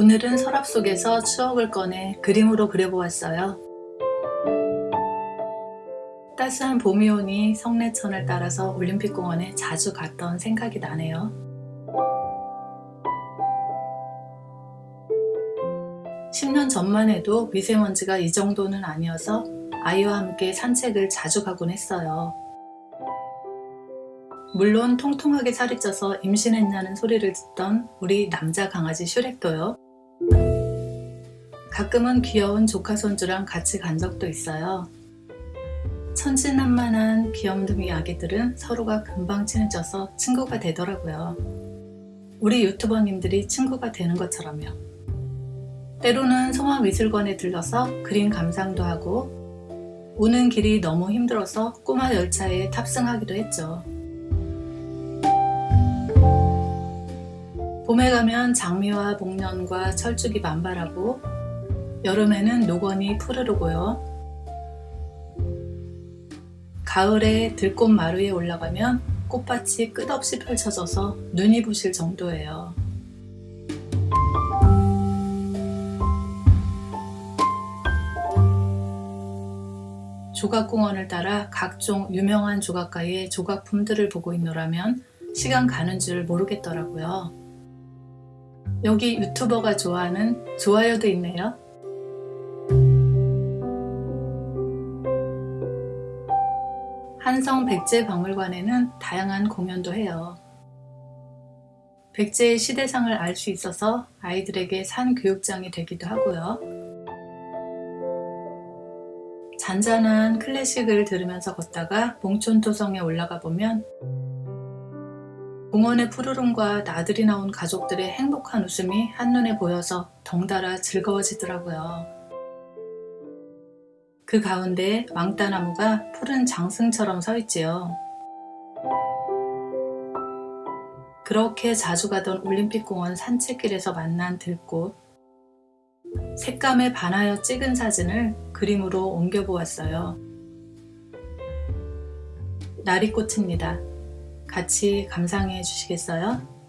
오늘은 서랍 속에서 추억을 꺼내 그림으로 그려보았어요. 따스한 봄이 오니 성내천을 따라서 올림픽공원에 자주 갔던 생각이 나네요. 10년 전만 해도 미세먼지가 이 정도는 아니어서 아이와 함께 산책을 자주 가곤 했어요. 물론 통통하게 살이 쪄서 임신했냐는 소리를 듣던 우리 남자 강아지 슈렉도요. 가끔은 귀여운 조카 손주랑 같이 간 적도 있어요. 천진난만한 귀염둥이 아기들은 서로가 금방 친해져서 친구가 되더라고요. 우리 유튜버님들이 친구가 되는 것처럼요. 때로는 송화미술관에 들러서 그림 감상도 하고 오는 길이 너무 힘들어서 꼬마 열차에 탑승하기도 했죠. 봄에 가면 장미와 복년과 철쭉이 만발하고 여름에는 노건이 푸르르고요. 가을에 들꽃 마루에 올라가면 꽃밭이 끝없이 펼쳐져서 눈이 부실 정도예요. 조각공원을 따라 각종 유명한 조각가의 조각품들을 보고 있노라면 시간 가는 줄 모르겠더라고요. 여기 유튜버가 좋아하는 좋아요도 있네요. 한성 백제 박물관에는 다양한 공연도 해요. 백제의 시대상을 알 수 있어서 아이들에게 산 교육장이 되기도 하고요. 잔잔한 클래식을 들으면서 걷다가 몽촌토성에 올라가 보면 공원의 푸르름과 나들이 나온 가족들의 행복한 웃음이 한눈에 보여서 덩달아 즐거워지더라고요. 그 가운데 왕따나무가 푸른 장승처럼 서 있지요. 그렇게 자주 가던 올림픽공원 산책길에서 만난 들꽃 색감에 반하여 찍은 사진을 그림으로 옮겨보았어요. 나리꽃입니다. 같이 감상해 주시겠어요?